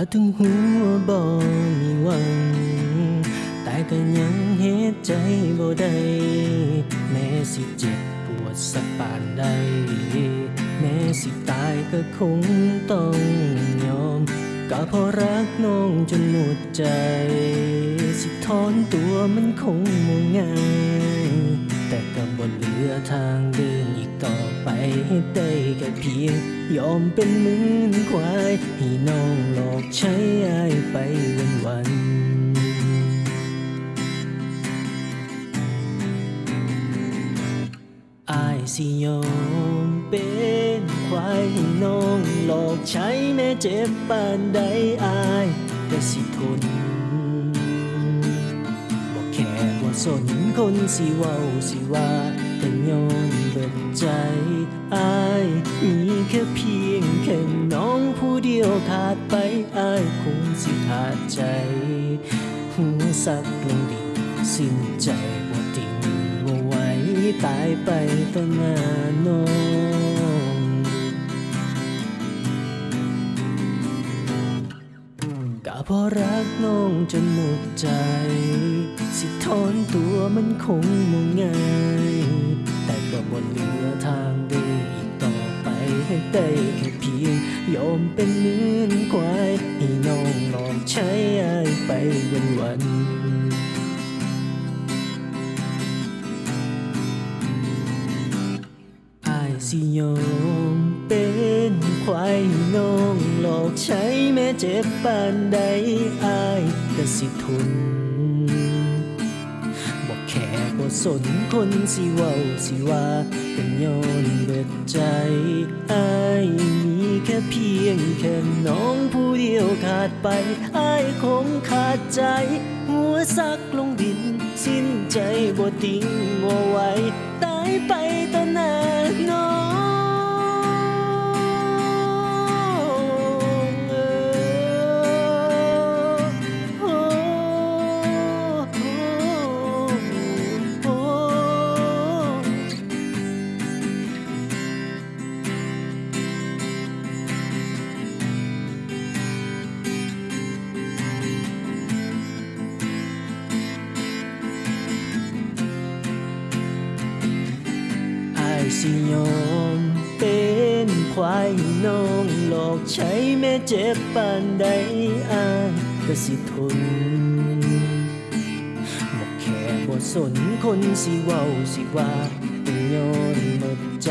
ก็ถึงหัวบ่มีหวัง แต่ก็ยังเฮ็ดใจบ่ได้ แม้สิเจ็บปวดสักปานใด แม้สิตายก็คงต้องยอม ก็เพราะรักน้องจนหมดใจ สิถอนตัวมันคงบ่ง่าย เหลือทางเดินอีกต่อไปให้ได้แค่เพียง ยอมเป็นเหมือนควาย ให้น้องหลอกใช้อายไปวันวันอายสิยอมเป็นควายให้น้องหลอกใช้แม้เจ็บปานใดอายก็สิทน สนคนสิเว้าสิว่าแต่ย้อนเบิดใจอายมีแค่เพียงแค่น้องผู้เดียวขาดไปอายคงสิขาดใจ หัวสักลงดินสิ้นใจว่าติงว่าไหวตายไปต่อหน้าน้อง เพราะรักน้องจนหมดใจ สิถอนตัวมันคงบ่ง่ายแต่ก็บ่เหลือทางเดินอีกต่อไปให้ได้แค่เพียงยอมเป็นเหมือนควายให้น้องลองใช้อายไปวันวันอายสิยอมเป็นควายน้อง ใช้แม้เจ็บปานใดอายก็สิทนบอกแค่บ่สนคนสิเว้าสิว่าเป็นย้อนเบิดใจอายมีแค่เพียงแค่น้องผู้เดียวขาดไปอายคงขาดใจ หัวซักลงดิน สิ้นใจบ่ติ้งบ่ไหวตายไปตอน สิยอมเป็นควายน้องหลอกใช้แม่เจ็บปานใดอายก็สิทนบอกแค่บ่สนคนสิเว้าสิว่าเป็นย้อนหมดใจ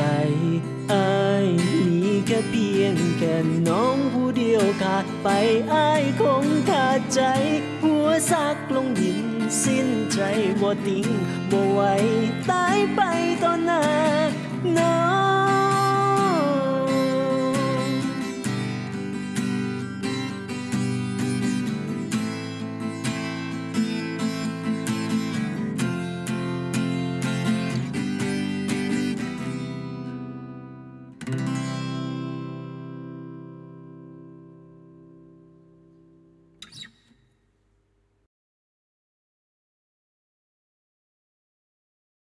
อายมีแค่เพียงแค่น้องผู้เดียวขาดไปอายคงขาดใจ หัวซักลงดินสิ้นใจบ่ติงบ่ไหวตายไป